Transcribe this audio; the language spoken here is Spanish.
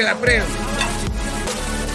la prensa